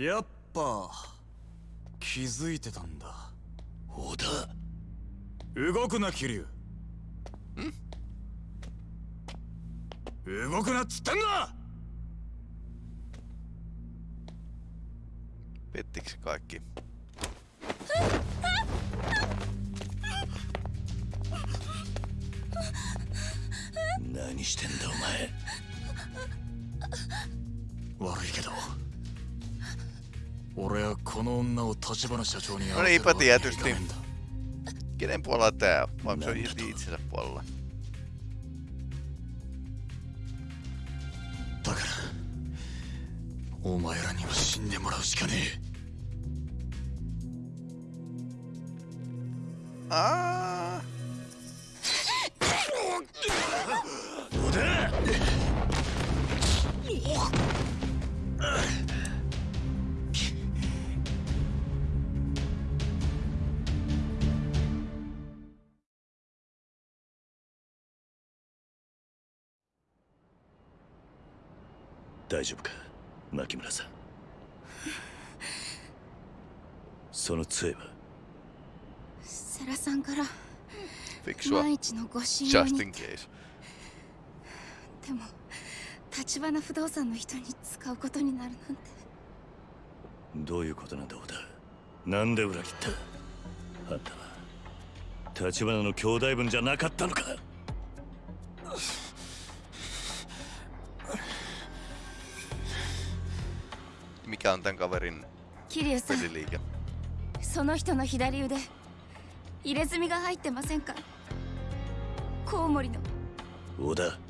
やっぱ気づいてたんだ。織田動くな桐生。動くなっつってんだ！Pettikö kaikki? Nani してんだお前。悪いけど俺はこの女を立花社長に会わせるわけにはいか tietysti. ねえんだ Kenen puolella tää? Vai se on irti itsensä puolella? だからお前らには死んでもらうしかねえ Ah, 織田大丈夫か牧村さん？その杖は？セラさんから.万一のご信用に.でも立花不動産の人に使うことになるなんて。どういうことなんだ織田？なんで裏切った？あんたは立花の兄弟分じゃなかったのか？Mikä on tämän kaverin peliliike? その人の左腕入れ墨が入ってませんかコウモリの織田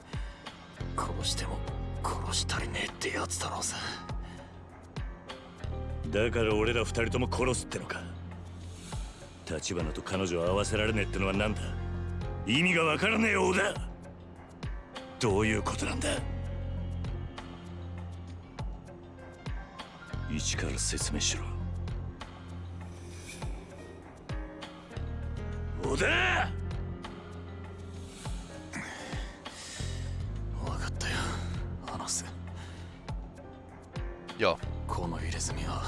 殺しても殺したりねえってやつだろうさだから俺ら二人とも殺すってのか。立花と彼女を会わせられねえってのは何だ。意味がわからねえよ織田どういうことなんだ。一から説明しろ。織田よこの入れ墨は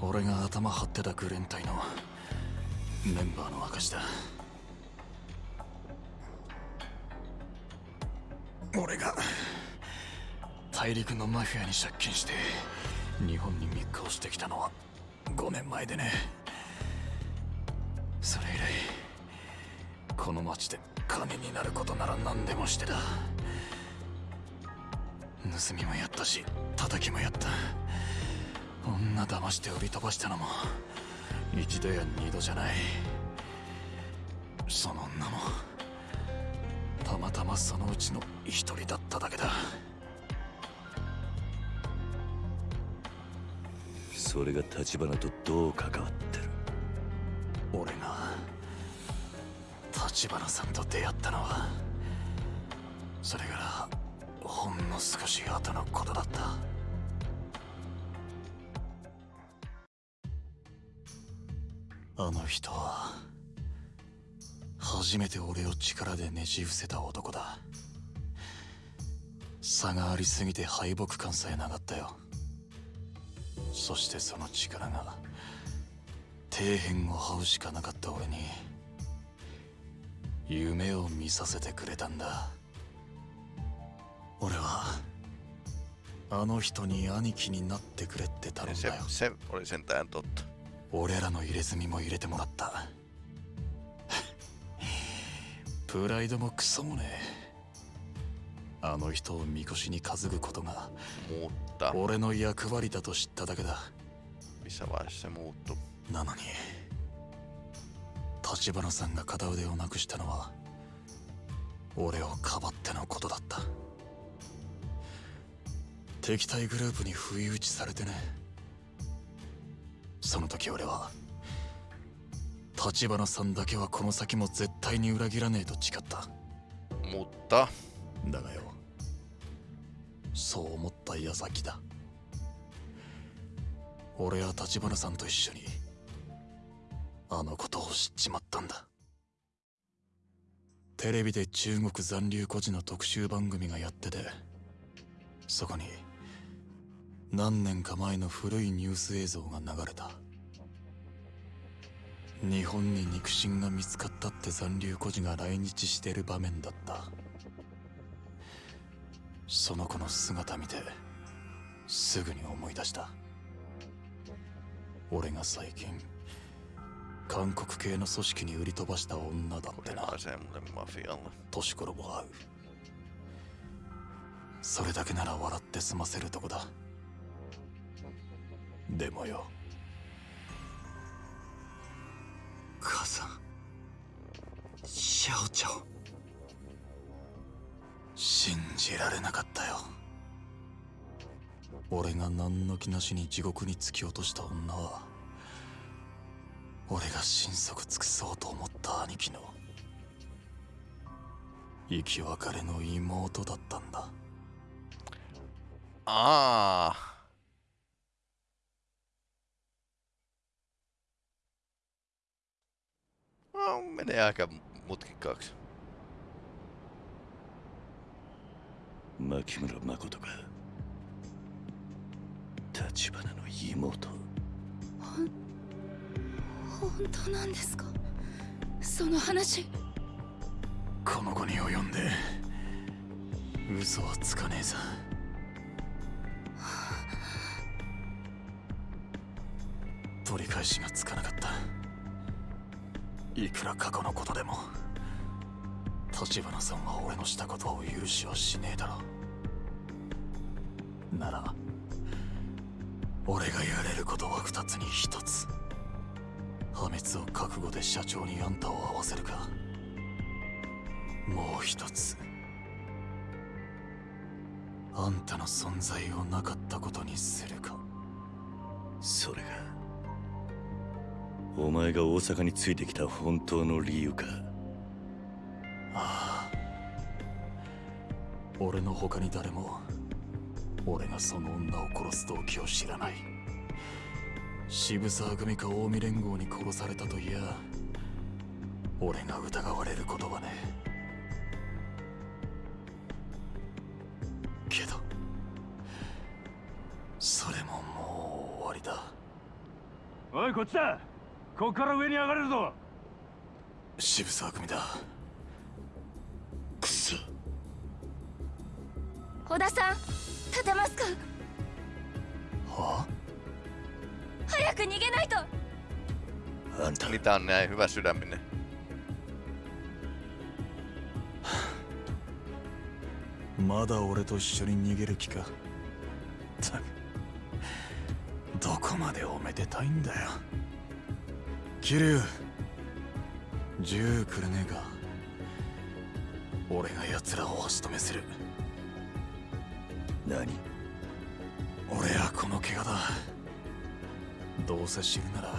俺が頭張ってたグレン隊のメンバーの証だ。俺が大陸のマフィアに借金して日本に密航してきたのは5年前でね。それ以来この町で金になることなら何でもしてた。盗みもやったし叩きもやった。女騙して売り飛ばしたのも一度や二度じゃない。その女もたまたまそのうちの一人だっただけだ。それが立花とどう関わってる？俺が立花さんと出会ったのはんの少し後のことだった。あの人は初めて俺を力でねじ伏せた男だ。差がありすぎて敗北感さえなかったよ。そしてその力が底辺を這うしかなかった俺に夢を見させてくれたんだ。俺はあの人に兄貴になってくれって頼ん Se, だよ。Se oli sentään totta. 俺らの入れ墨も入れてもらった。プライドもクソもねえ。あの人をみこしに担ぐことが俺の役割だと知っただけだ。Se? なのに立花さんが片腕をなくしたのは俺をかばってのことだった敵対グループに不意打ちされてね。その時俺は立花さんだけはこの先も絶対に裏切らねえと誓った。Mutta だがよそう思った矢先だ。俺は立花さんと一緒にあのことを知っちまったんだ。テレビで中国残留孤児の特集番組がやっててそこに何年か前の古いニュース映像が流れた。日本に肉親が見つかったって残留孤児が来日してる場面だった。その子の姿見てすぐに思い出した。俺が最近韓国系の組織に売り飛ばした女だってな.年頃も合う。それだけなら笑って済ませるとこだでもよ。母さん。シャオちゃん。信じられなかったよ。俺が何の気なしに地獄に突き落とした女は俺が心底尽くそうと思った兄貴の生き別れの妹だったんだ。Aa. No, menee aika mutkikkaaksi. 牧村誠か立花の妹本当なんですかその話この子に及んで嘘はつかねえさ取り返しがつかなかったいくら過去のことでも立花さんは俺のしたことを許しはしねえだろなら俺がやれることは二つに一つ。破滅を覚悟で社長にあんたを会わせるか。もう一つ。あんたの存在をなかったことにするか。それがお前が大阪についてきた本当の理由か？ああ。俺の他に誰も俺がその女を殺す動機を知らない。渋沢組か近江連合に殺されたといや俺が疑われることはね。けどそれももう終わりだ。おいこっちだこっから上に上がれるぞ。渋沢組だ。くそ。小田さん立てますか？はあ？早く逃げないと。あんた Mitä on näin hyvä sydäminen? まだ俺と一緒に逃げる気か？どこまでおめでたいんだよ桐生銃くれねえか。俺が奴らを足止めする。何？俺はこの怪我だ。どうせ死ぬなら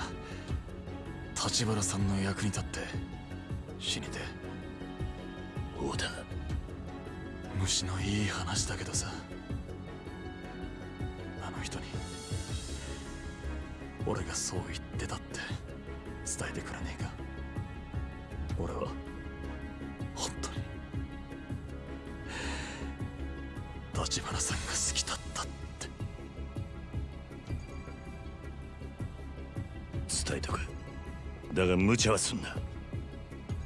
立花さんの役に立って死にて。小田虫のいい話だけどさ。あの人に俺がそう言ってたって伝えてくれねえか？俺は。本当に。立花さんが好きだったって。伝えとくだが無茶はすんな。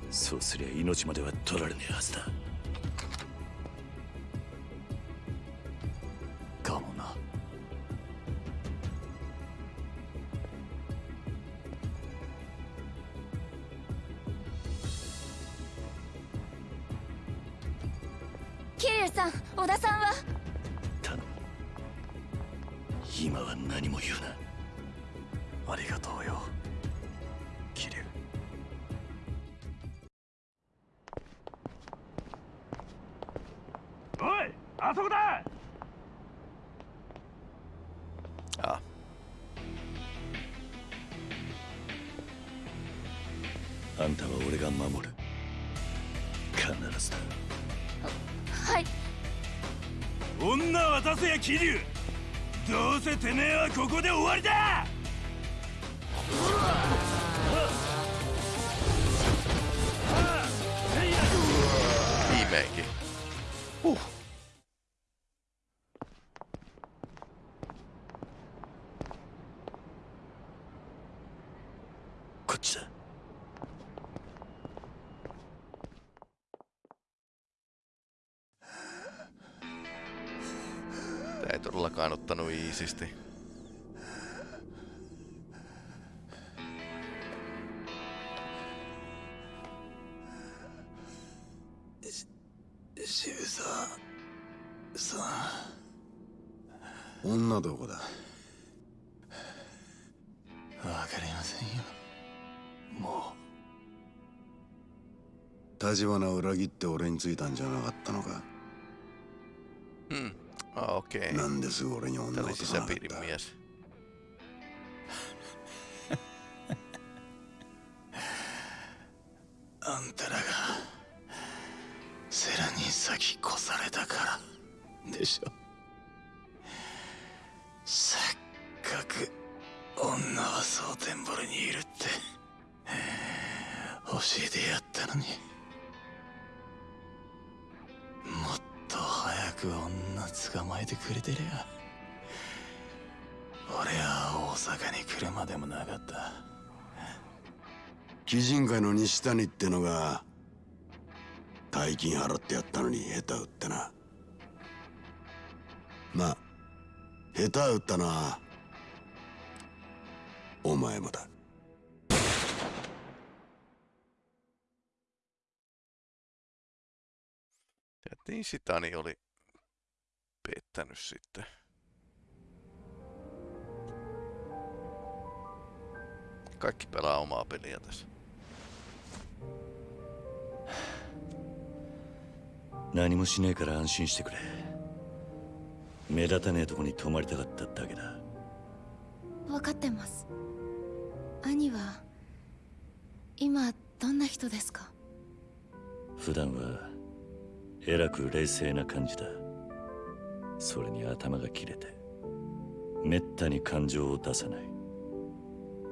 そうすりゃ命までは取られねえはずだ。桐生どうせてめえはここで終わりだ viimeinkin. Huh. こっちだ todellakaan ottanut iisisti. 시-渋沢さん女どこだわかりませんよもう立花を裏切って俺についたんじゃなかったのか Hmm. Ah, okei. Okay. なん鬼人会の西谷ってのが大金払ってやったのに下手打ってな。まあ下手打ったなお前もだ。やっタいいしたにより pettänyt sitten. 何もしねえから安心してくれ。目立たねえとこに泊まりたかっただけだ。分かってます。兄は今どんな人ですか？普段はえらく冷静な感じだ。それに頭が切れてめったに感情を出さない。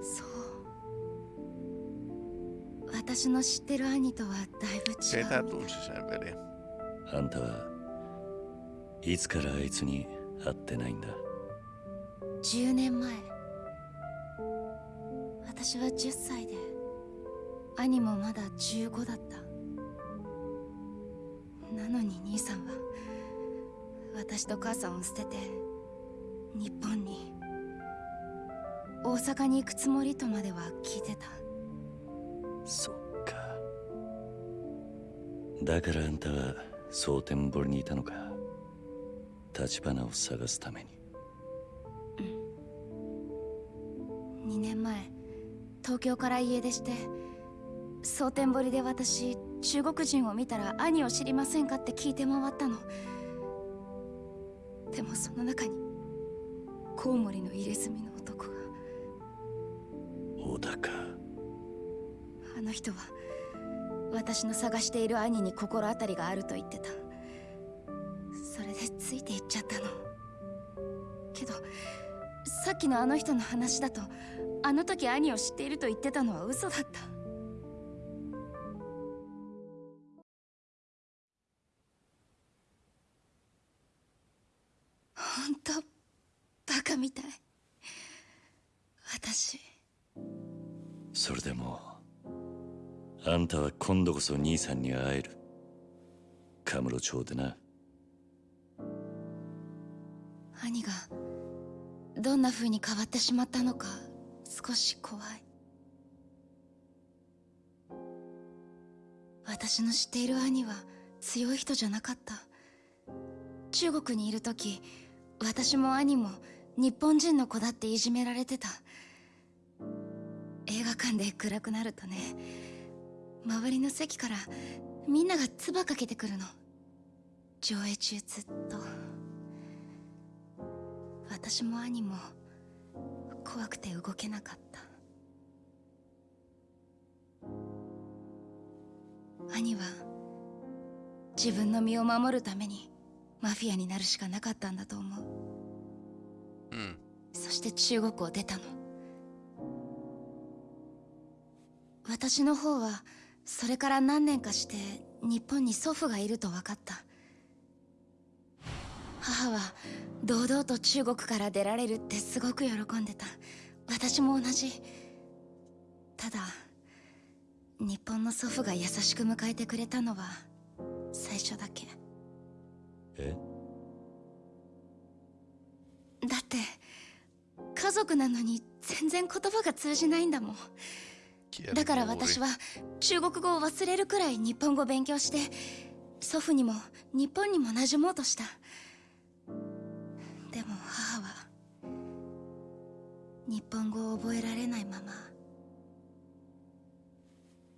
そう。私の知ってる兄とはだいぶ違う。velin? あんたはいつからあいつに会ってないんだ？10年前。私は10歳で兄もまだ15だった。なのに兄さんは私と母さんを捨てて日本に大阪に行くつもりとまでは聞いてた。そっか。だからあんたは蒼天堀にいたのか。立花を探すために。2年前東京から家出して蒼天堀で私中国人を見たら兄を知りませんかって聞いて回ったの。でもその中にコウモリの入れ墨の男が。小田かあの人は私の探している兄に心当たりがあると言ってた。それでついていっちゃったの。けどさっきのあの人の話だとあの時兄を知っていると言ってたのは嘘だった。本当バカみたい。私。それでもあんたは今度こそ兄さんに会える。カムロ町でな。兄がどんな風に変わってしまったのか少し怖い。私の知っている兄は強い人じゃなかった。中国にいる時私も兄も日本人の子だっていじめられてた。映画館で暗くなるとね周りの席からみんなが唾かけてくるの。上映中ずっと。私も兄も怖くて動けなかった。兄は自分の身を守るためにマフィアになるしかなかったんだと思う。Hmm. そして中国を出たの。私の方はそれから何年かして日本に祖父がいると分かった。母は堂々と中国から出られるってすごく喜んでた。私も同じ。ただ日本の祖父が優しく迎えてくれたのは最初だけ。え？だって家族なのに全然言葉が通じないんだもんだから私は中国語を忘れるくらい日本語勉強して祖父にも日本にも馴染もうとした。でも母は日本語を覚えられないまま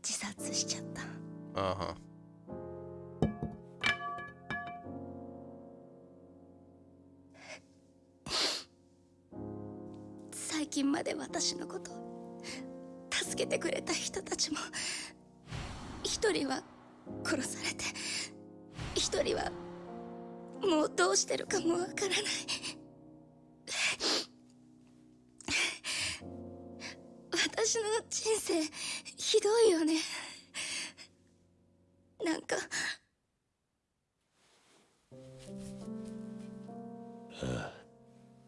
自殺しちゃった。Aha. 最近まで私のこと助けてくれた人たちも一人は殺されて一人はもうどうしてるかもわからない。私の人生ひどいよね。なんか。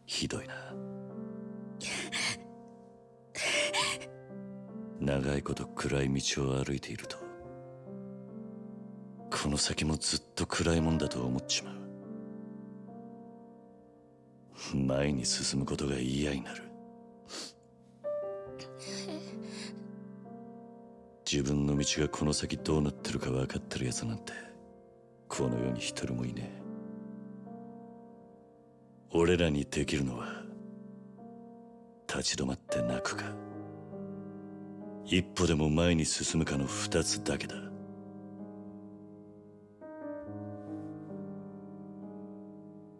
ひどいな。長いこと暗い道を歩いているとこの先もずっと暗いもんだと思っちまう。前に進むことが嫌になる。自分の道がこの先どうなってるか分かってるやつなんてこの世に一人もいねえ。俺らにできるのは立ち止まって泣くか一歩でも前に進むかの二つだけだ。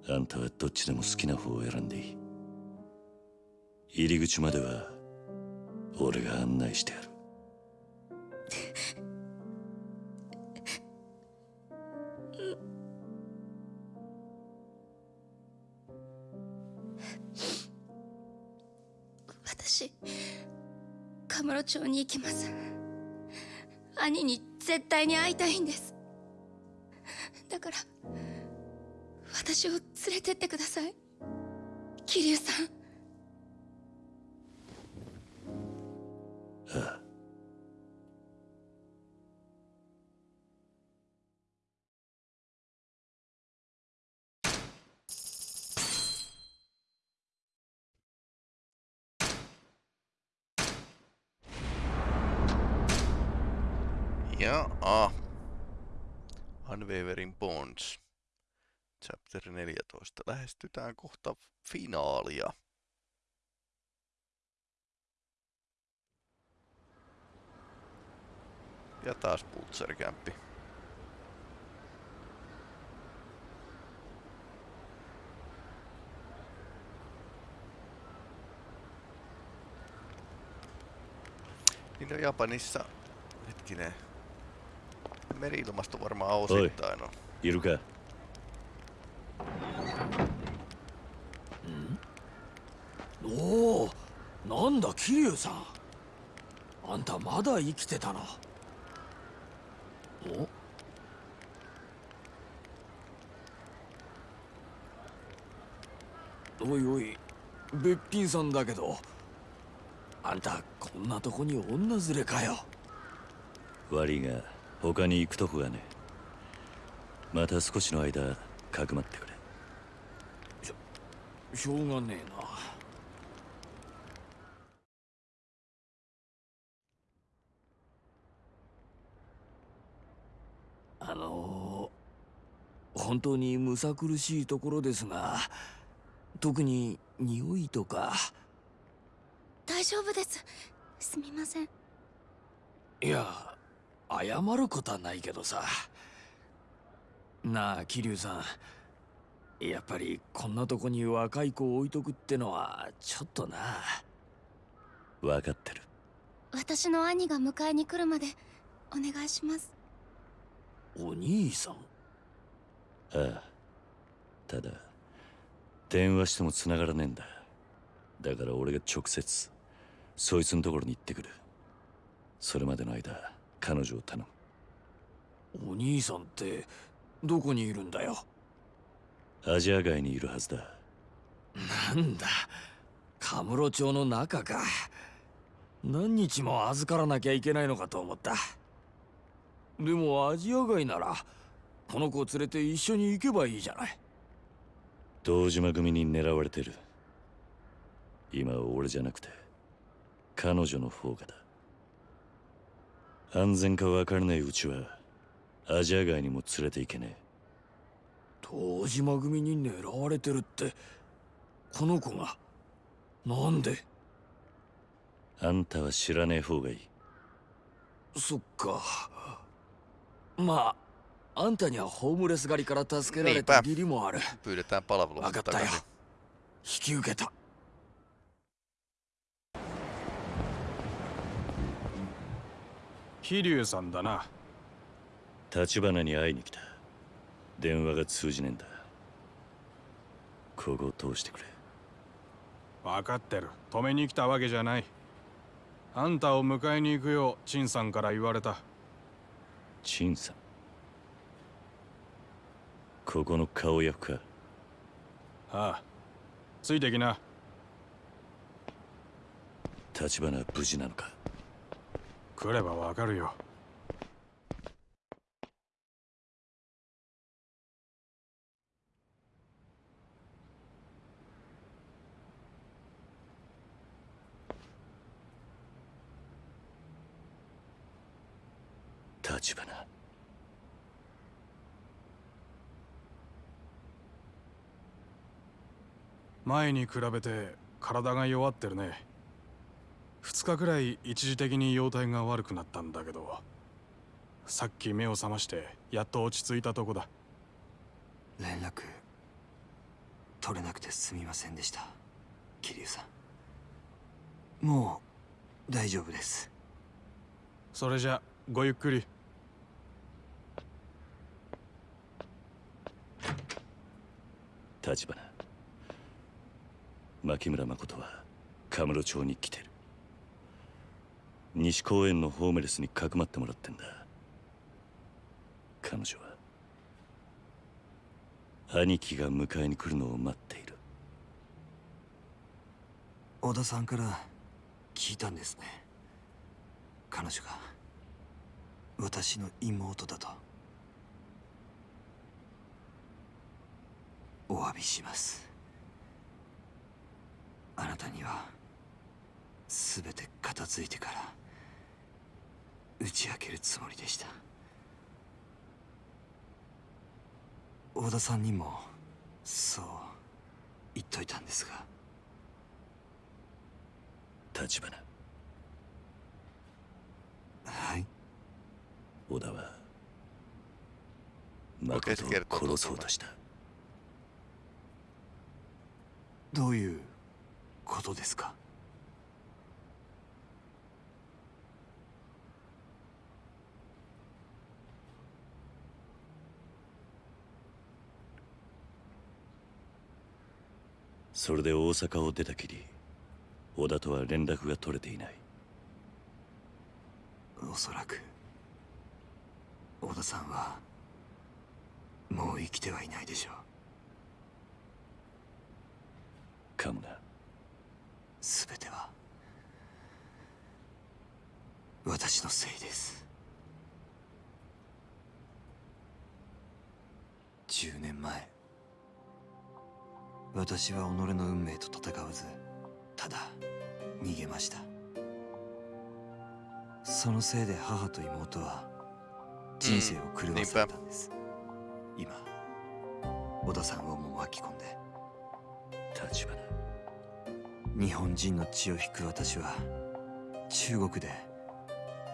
あんたはどっちでも好きな方を選んでいい。入り口までは俺が案内してやる。町に行きます。兄に絶対に会いたいんです。だから私を連れてってください。桐生さん。Ja, a. Unwavering Bonds. Chapter 14. Lähestytään kohta finaalia. Ja taas Pultserkämppi. Niin no Japanissa, hetkinen, meri-ilmasto varmaan osittain on. いるかおおなんだ桐生さんあんたまだ生きてたなおおいおいべっぴんさんだけどあんたこんなとこに女連れかよ悪いが他に行くとこがね。また少しの間かくまってくれ。しょうがねえな。あの本本当にむさ苦しいところですが特に匂いとか。大丈夫です。すみません。いや謝ることはないけどさ。なあ桐生さん。やっぱりこんなとこに若い子を置いとくってのはちょっとな。分かってる。私の兄が迎えに来るまでお願いします。お兄さん？ああ。ただ電話しても繋がらねえんだ。だから俺が直接そいつのところに行ってくる。それまでの間彼女を頼む。お兄さんってどこにいるんだよ？アジア街にいるはずだ。なんだ？カムロ町の中か。何日も預からなきゃいけないのかと思った。でもアジア街ならこの子を連れて一緒に行けばいいじゃない。堂島組に狙われてる。今は俺じゃなくて彼女の方がだ安全か分からないうちはアジア街にも連れて行けね堂島組に狙われてるってこの子がなんで？えあんたは知らねえ方がいい。そっか。まああんたにはホームレス狩りから助けられた義理もある。分かったよ.引き受けた桐生さんだな。立花に会いに来た。電話が通じねえんだ。ここを通してくれ。分かってる。止めに来たわけじゃない。あんたを迎えに行くよう陳さんから言われた。陳さん。ここの顔役か。ああ。ついてきな。立花は無事なのか来ればわかるよ。立花。前に比べて体が弱ってるね2日くらい一時的に容体が悪くなったんだけどさっき目を覚ましてやっと落ち着いたとこだ。連絡取れなくてすみませんでした桐生さん。もう大丈夫です。それじゃごゆっくり。立花。牧村誠はカムロ町に来てる西公園のホームレスにかくまってもらってんだ。彼女は兄貴が迎えに来るのを待っている。小田さんから聞いたんですね。彼女が私の妹だと。お詫びします。あなたには全て片付いてから。打ち明けるつもりでした。小田さんにもそう言っといたんですが。立花。はい。小田は誠を殺そうとした。どういうことですか？それで大阪を出たきり小田とは連絡が取れていない。おそらく小田さんはもう生きてはいないでしょう。かもな。全ては私のせいです。10年前私は己の運命と戦わずただ逃げました。そのせいで母と妹は人生を狂わされたんです、今小田さんをも巻き込んで。立花。日本人の血を引く私は中国で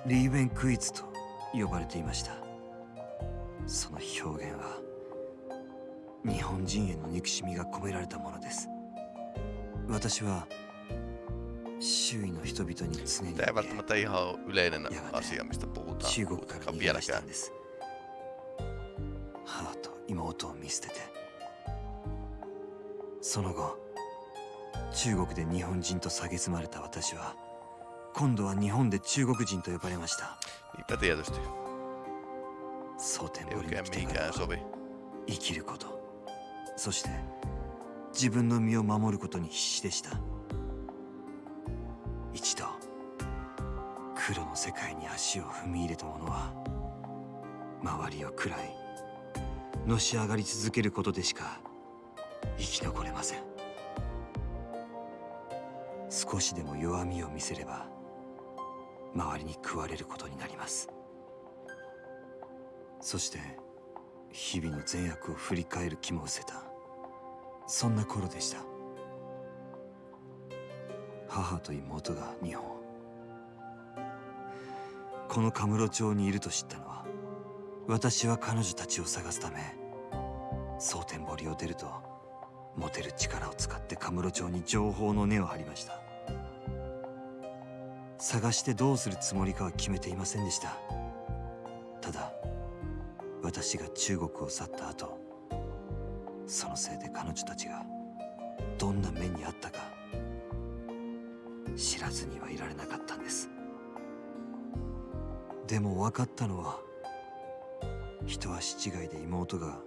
リーベンクイズと呼ばれていました。その表現は日本人への憎しみが込められたものです。私は周囲の人々に常に言ってやがて中国から逃げ出したんです。母と妹を見捨ててその後中国で日本人と蔑まれた私は今度は日本で中国人と呼ばれました。蒼天堀に来てからは生きること。そして自分の身を守ることに必死でした。一度黒の世界に足を踏み入れた者は周りを喰らいのし上がり続けることでしか生き残れません。少しでも弱みを見せれば周りに食われることになります。そして日々の善悪を振り返る気も失せた。そんな頃でした。母と妹が日本このカムロ町にいると知ったのは私は彼女たちを探すため蒼天堀を出ると持てる力を使ってカムロ町に情報の根を張りました。探してどうするつもりかは決めていませんでした。ただ私が中国を去った後そのせいで彼女たちがどんな目にあったか知らずにはいられなかったんです。でも分かったのは一足違いで妹が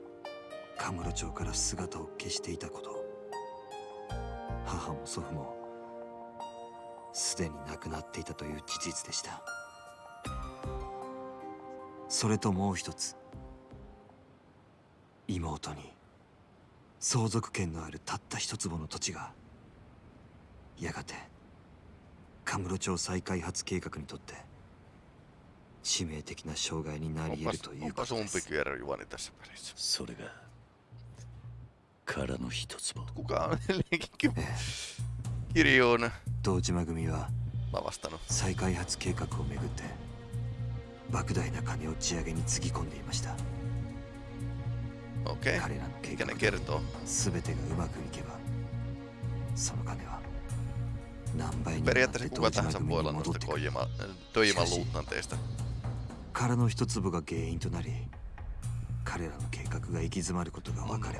カムロ町から姿を消していたこと。母も祖父もすでに亡くなっていたという事実でした。それともう一つ妹に。相続権のあるたった一坪の土地がやがてカムロ町再開発計画にとって致命的な障害になり得るということです.それが殻の一つも Kuka on edelleenkin Eh. kirjoon? 堂島組は.再開発計画をめぐって莫大な金を地上げにつぎ込んでいました OK? 彼の計画がうまくいけばその金は何倍にる彼の一粒が原因となり彼らの計画が行き詰まることが分かれ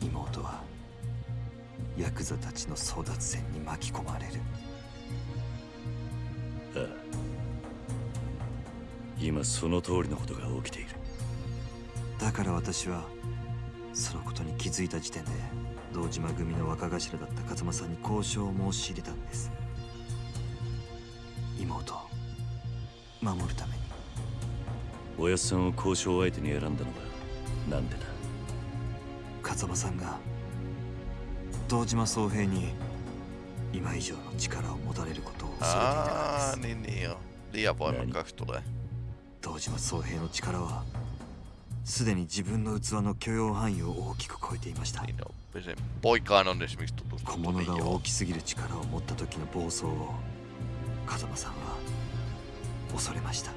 妹はヤクザたちの争奪戦に巻き込まれる。今その通りのことが起きている。だから私はそのことに気づいた時点で堂島組の若頭だった風間さんに交渉を申し入れたんです。妹を守るために。おやっさんを交渉相手に選んだのはなんでだ？風間さんが堂島宗平に今以上の力を持たれることを恐れていたかです。niin niin joo. Liian voimakkaaksi tulee. 堂島宗平の力はすでに自分の器の許容範囲を大きく超えていました。小物が.大きすぎる力を持った時の暴走を風間さんは恐れました。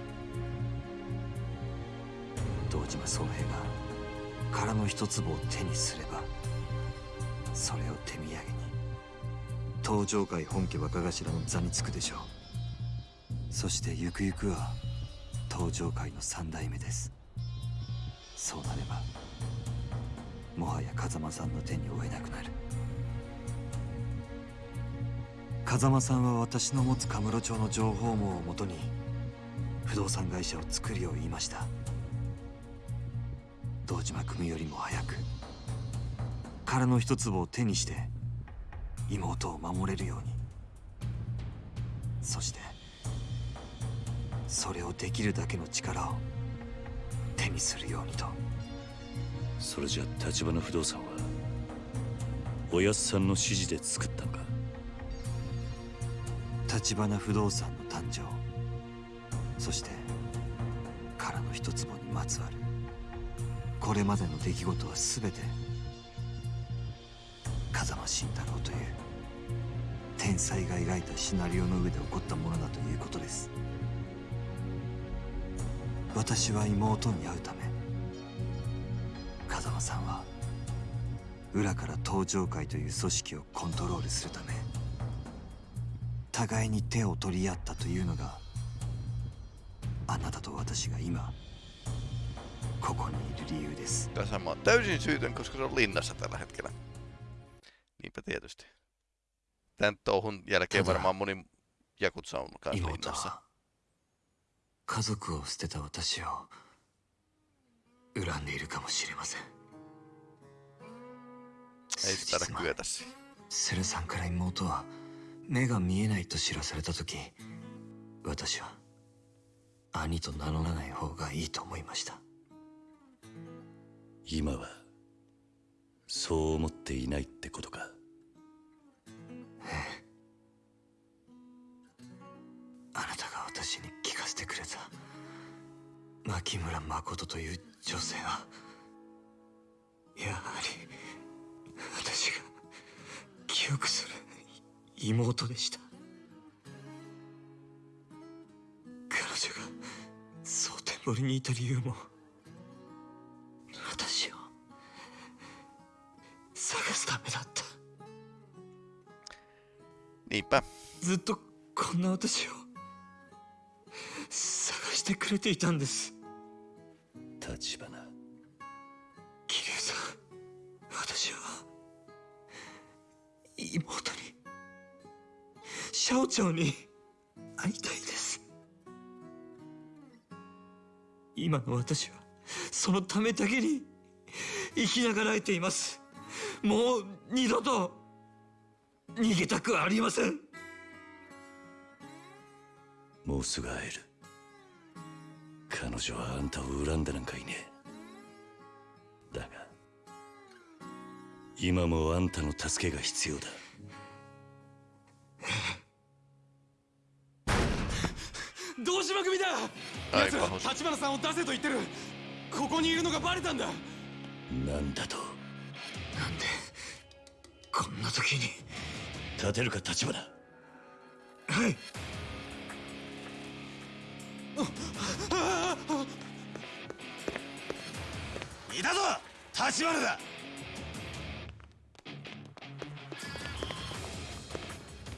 堂島宗平が殻の一粒を手にすればそれを手土産に。東上界本家若頭の座につくでしょう。そしてゆくゆくは東上界の三代目ですそうなればもはや風間さんの手に負えなくなる。風間さんは私の持つカムロ町の情報網をもとに不動産会社を作るよう言いました。堂島組よりも早く殻の一粒を手にして妹を守れるように。そしてそれをできるだけの力をにするようにと。それじゃ立花不動産はおやっさんの指示で作ったのか？橘不動産の誕生。そして殻の一坪にまつわる。これまでの出来事は全て風間慎太郎という天才が描いたシナリオの上で起こったものだということです私は妹に会うため風間さんは裏から登場会という組織をコントロールするため互いに手を取り合ったというのがあなたと私が今ここにいる理由です Tässä mä oon täysin syytön, koska se on linnassa tällä hetkellä. Niinpä tietysti. Tän touhun jälkeen Tätä- varmaan moni Jakutsa on kanssa linnassa. は家族を捨てた私を恨んでいるかもしれません。taida kyetä siihen. セルさんから妹は目が見えないと知らされた時私は兄と名乗らない方がいいと思いました。今はそう思っていないってことか。あなたが私にせてくれた。牧村誠という女性はやはり私が記憶する妹でした。彼女が蒼天堀にいた理由も私を探すためだった。Niinpä. ずっとこんな私を探してくれていたんです。立花。桐生さん私は妹にシャオチャオに会いたいです。今の私はそのためだけに生きながらえています。もう二度と逃げたくありませんもうすぐ会える。彼女はあんたを恨んでなんかいねえ。だが今もあんたの助けが必要だ。同島組だ！Ai 奴ら.立花さんを出せと言ってる。ここにいるのがバレたんだ。なんだと？なんでこんな時に。立てるか立花。はいいたぞ立花だ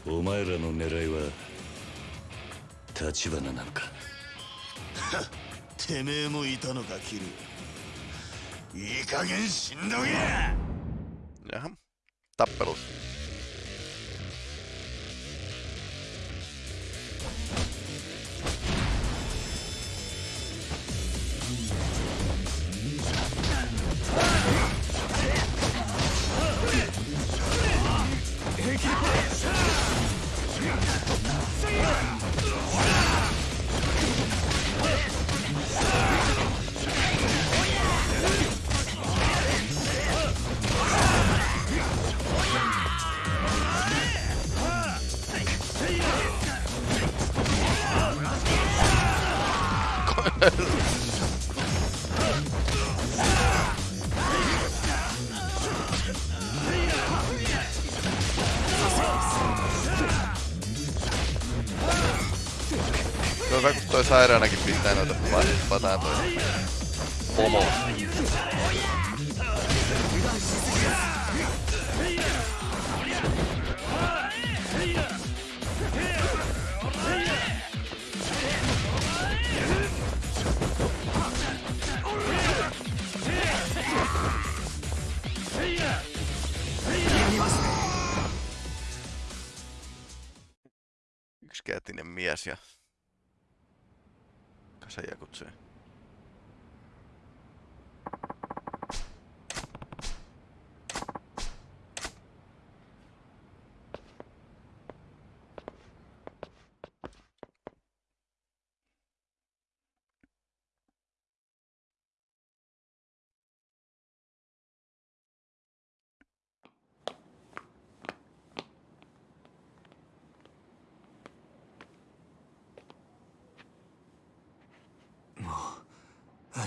お前らの狙いは立花なのかてめえもいたのかキルいい加減死ん。どけ Jaha. Toi sairaanakin pistää noita pataan toi pomo. Yksikätinen mies ja Kasaya Kutsu.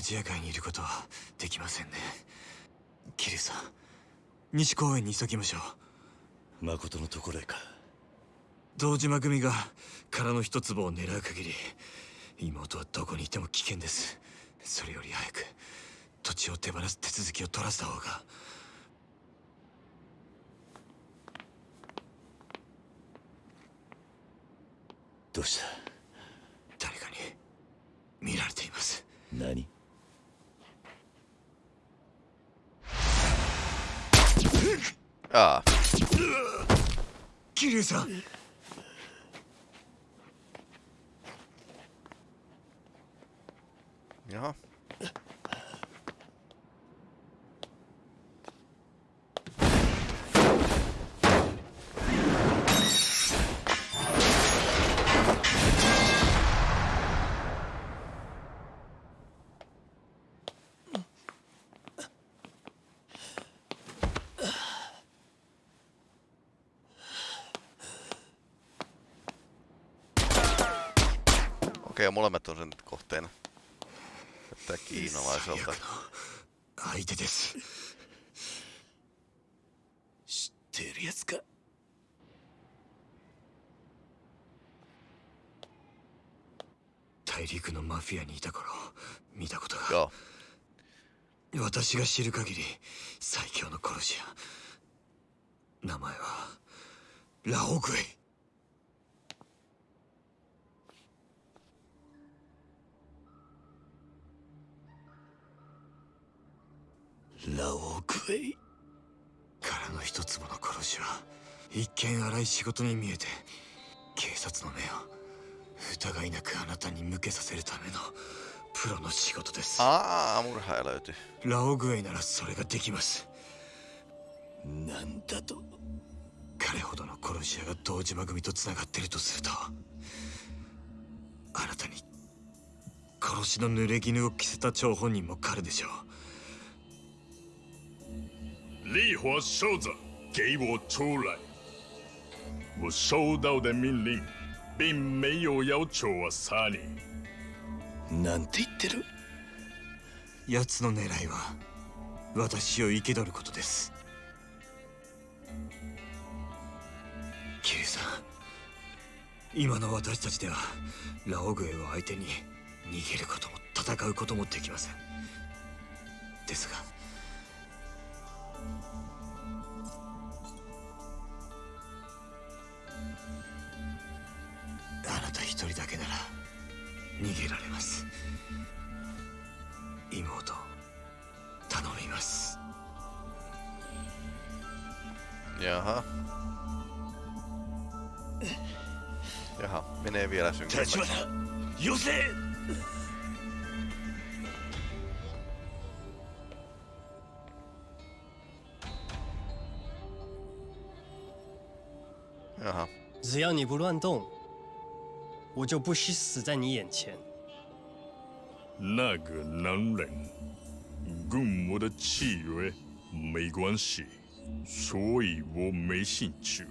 アジア界にいることはできませんね。桐生さん西公園に急ぎましょう。誠のところへか。堂島組が殻の一粒を狙う限り妹はどこにいても危険です。それより早く土地を手放す手続きを取らせた方が。どうした？誰かに見られています。何？ああ、桐生さん jaha. Okei, molemmat on sen kohteena. Näyttää kiinalaiselta. 相手です知っているやつか大陸のマフィアにいた頃見たことが.私が知る限り最強の殺し屋名前はラオグエラオグエイ。からの一粒の殺しは一見荒い仕事に見えて警察の目を疑いなくあなたに向けさせるためのプロの仕事です。Aa, murhaaja löytyi. ラオグエイならそれができます。なんだと彼ほどの殺し屋が堂島組と繋がってるとするとあなたに殺しの濡れ衣を着せた張本人も彼でしょう烈火收着，给我出来！我收到的命令，并没有要求我杀你。なんて言ってる？奴の狙いは私を生け取ることですキリさん今の私たちではラオグエを相手に逃げることも戦うこともできませんですがあなた一人だけなら逃げられます。妹頼みます。やは。やはみんなエやに。我就不惜死在你眼前。那个男人跟我的契约没关系，所以我没兴趣。